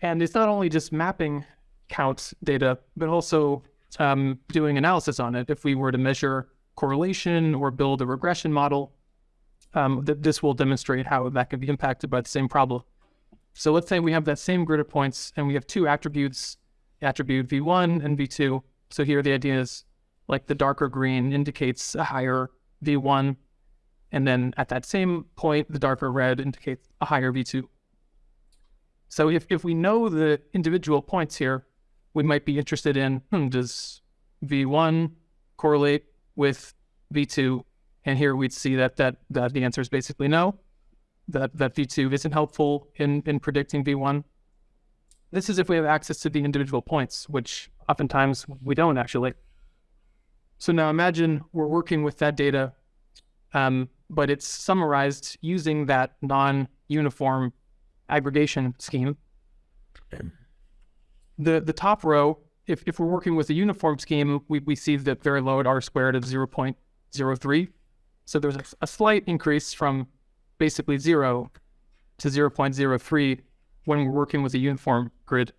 and it's not only just mapping count data, but also um, doing analysis on it. If we were to measure correlation or build a regression model, um, th- this will demonstrate how that can be impacted by the same problem. So let's say we have that same grid of points and we have two attributes, attribute V1 and V2. So here the idea is like the darker green indicates a higher V1. And then at that same point, the darker red indicates a higher V2. So if, if we know the individual points here, we might be interested in, hmm, does V1 correlate with V2? And here we'd see that, that, that the answer is basically no, that, that V2 isn't helpful in, in predicting V1. This is if we have access to the individual points, which oftentimes we don't actually. So now imagine we're working with that data, um, but it's summarized using that non-uniform aggregation scheme. The the top row, if, if we're working with a uniform scheme, we, we see that very low at r squared of 0.03. So there's a, a slight increase from basically zero to 0.03 when we're working with a uniform grid.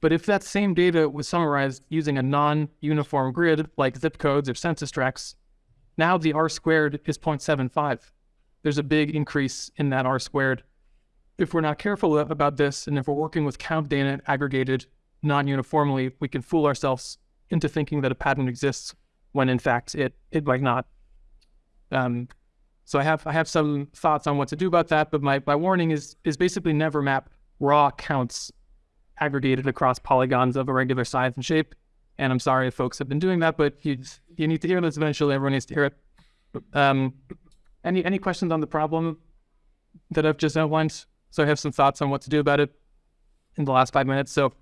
But if that same data was summarized using a non-uniform grid like zip codes or census tracts, now the r squared is 0.75. There's a big increase in that r squared. If we're not careful about this, and if we're working with count data aggregated non-uniformly, we can fool ourselves into thinking that a pattern exists when in fact it it might not. Um, so I have I have some thoughts on what to do about that, but my, my warning is is basically never map raw counts aggregated across polygons of a regular size and shape. And I'm sorry if folks have been doing that, but you you need to hear this eventually. Everyone needs to hear it. Um, any any questions on the problem that I've just outlined? So I have some thoughts on what to do about it in the last five minutes. So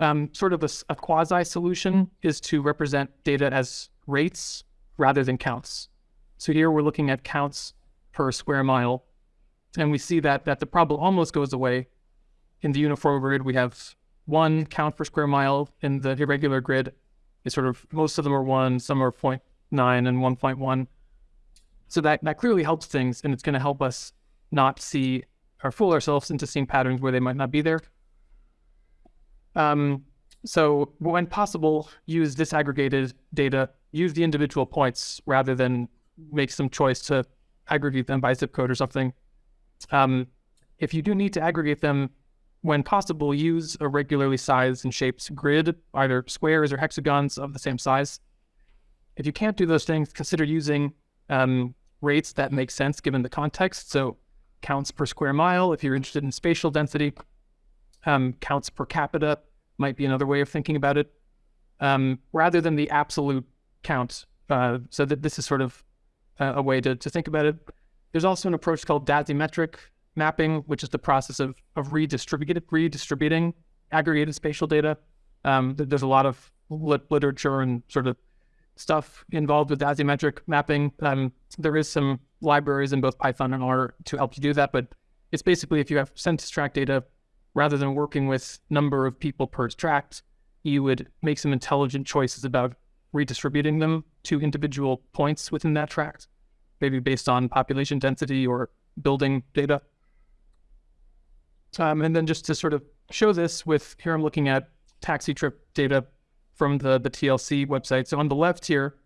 um, sort of a, a quasi solution is to represent data as rates rather than counts. So here we're looking at counts per square mile, and we see that that the problem almost goes away. In the uniform grid, we have one count per square mile. In the irregular grid, it's sort of most of them are one, some are 0.9 and 1.1. So that that clearly helps things, and it's going to help us not see or fool ourselves into seeing patterns where they might not be there. Um, so when possible, use disaggregated data, use the individual points rather than make some choice to aggregate them by zip code or something. Um, if you do need to aggregate them, when possible, use a regularly sized and shaped grid, either squares or hexagons of the same size. If you can't do those things, consider using um, rates that make sense given the context. So counts per square mile, if you're interested in spatial density, um, counts per capita might be another way of thinking about it, um, rather than the absolute count. Uh, so that this is sort of a, a way to, to think about it. There's also an approach called dasymetric mapping, which is the process of, of redistributed, redistributing aggregated spatial data. Um, there's a lot of lit- literature and sort of stuff involved with dasymetric mapping. Um, there is some libraries in both Python and R to help you do that, but it's basically if you have census tract data, rather than working with number of people per tract, you would make some intelligent choices about redistributing them to individual points within that tract, maybe based on population density or building data. Um, and then just to sort of show this with, here I'm looking at taxi trip data from the, the TLC website. So on the left here,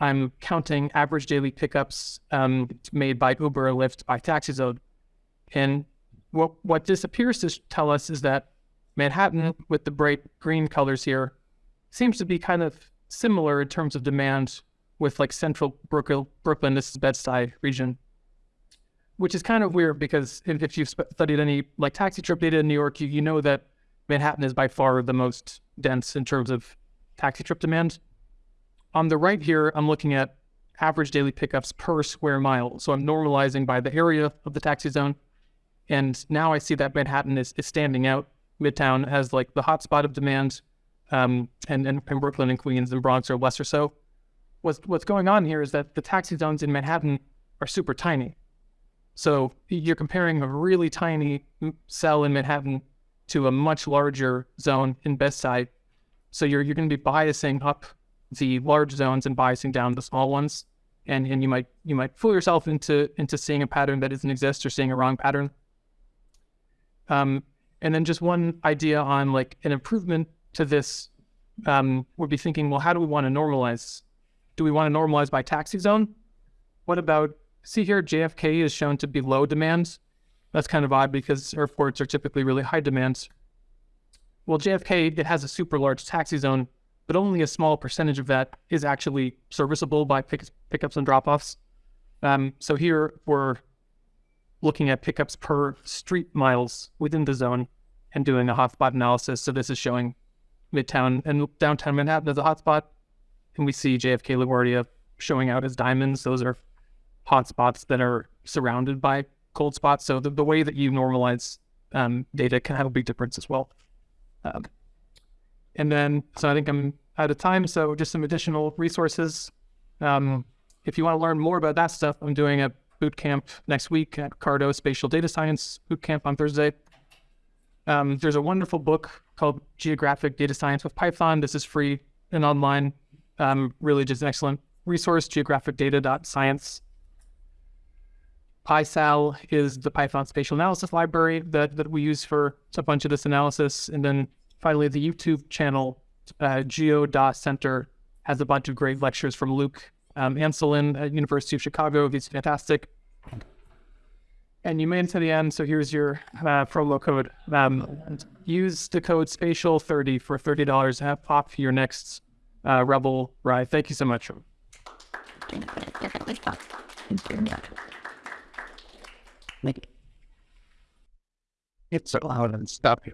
I'm counting average daily pickups um, made by Uber or Lyft by TaxiZone. And what, what this appears to tell us is that Manhattan, with the bright green colors here, seems to be kind of similar in terms of demand with like central Brooklyn, Brooklyn this is Bed-Stuy region, which is kind of weird because if, you've studied any like taxi trip data in New York, you, you know that Manhattan is by far the most dense in terms of taxi trip demand. On the right here, I'm looking at average daily pickups per square mile. So I'm normalizing by the area of the taxi zone. And now I see that Manhattan is, is standing out. Midtown has like the hotspot of demand, um, and, and, and Brooklyn and Queens and Bronx are lesser so. What's, what's going on here is that the taxi zones in Manhattan are super tiny. So you're comparing a really tiny cell in Manhattan to a much larger zone in Bed-Stuy. So you're you're going to be biasing up the large zones and biasing down the small ones, and and you might you might fool yourself into into seeing a pattern that doesn't exist or seeing a wrong pattern. Um, and then just one idea on like an improvement to this um, would be thinking, well, how do we want to normalize? Do we want to normalize by taxi zone? What about see here, JFK is shown to be low demand. That's kind of odd because airports are typically really high demand. Well, JFK, it has a super large taxi zone, but only a small percentage of that is actually serviceable by pick, pickups and drop offs. Um, so here we're looking at pickups per street miles within the zone and doing a hotspot analysis. So this is showing Midtown and downtown Manhattan as a hotspot. And we see JFK LaGuardia showing out as diamonds. Those are hotspots that are surrounded by cold spots. So the, the way that you normalize um, data can have a big difference as well. Um, and then, so I think I'm out of time. So just some additional resources. Um, if you want to learn more about that stuff, I'm doing a boot camp next week at CARTO Spatial Data Science boot camp on Thursday. Um, there's a wonderful book called Geographic Data Science with Python. This is free and online. Um, really just an excellent resource, geographicdata.science. PySal is the Python spatial analysis library that, that we use for a bunch of this analysis. And then finally, the YouTube channel, uh, GeoDa Center, has a bunch of great lectures from Luc um, Anselin at University of Chicago. He's fantastic. And you made it to the end, so here's your uh, promo code. Um, use the code spatial30 for $30 to have off your next uh, Revel ride. Thank you so much. It's so loud and stuff here.